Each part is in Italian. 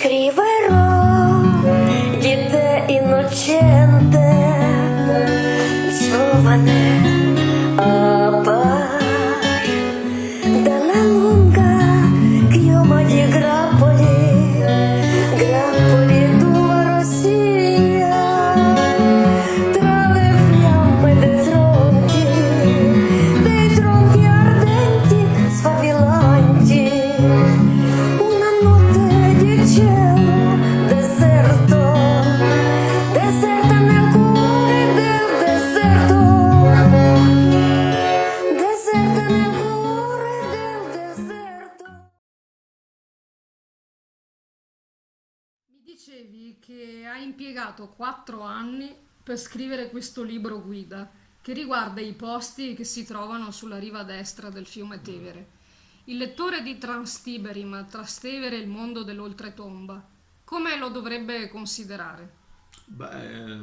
Скриве рот, дітей і ночей. Dicevi che hai impiegato quattro anni per scrivere questo libro guida che riguarda i posti che si trovano sulla riva destra del fiume Tevere. Il lettore di Transtiberim, Trastevere e il mondo dell'oltretomba, come lo dovrebbe considerare? Beh,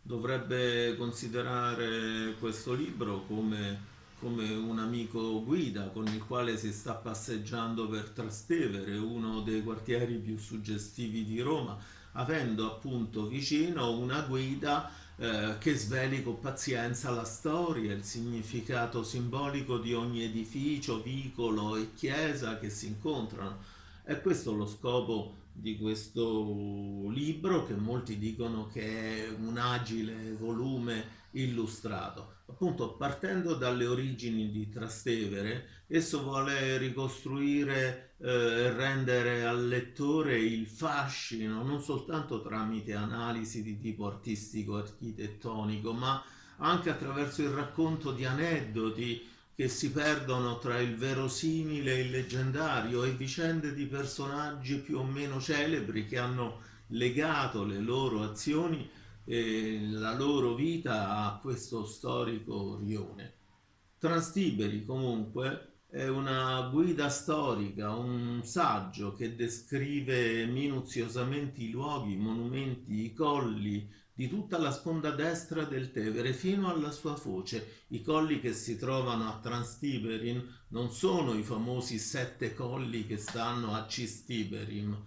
dovrebbe considerare questo libro come, come un amico guida con il quale si sta passeggiando per Trastevere, uno dei quartieri più suggestivi di Roma, avendo appunto vicino una guida eh, che sveli con pazienza la storia, il significato simbolico di ogni edificio, vicolo e chiesa che si incontrano. E questo è lo scopo di questo libro che molti dicono che è un agile volume illustrato. Appunto, partendo dalle origini di Trastevere, esso vuole ricostruire e eh, rendere al lettore il fascino non soltanto tramite analisi di tipo artistico-architettonico, ma anche attraverso il racconto di aneddoti che si perdono tra il verosimile e il leggendario e vicende di personaggi più o meno celebri che hanno legato le loro azioni e la loro vita a questo storico rione. Transtiberi comunque è una guida storica, un saggio che descrive minuziosamente i luoghi, i monumenti, i colli, di tutta la sponda destra del Tevere fino alla sua foce. I colli che si trovano a Transtiberin non sono i famosi sette colli che stanno a Cistiberim,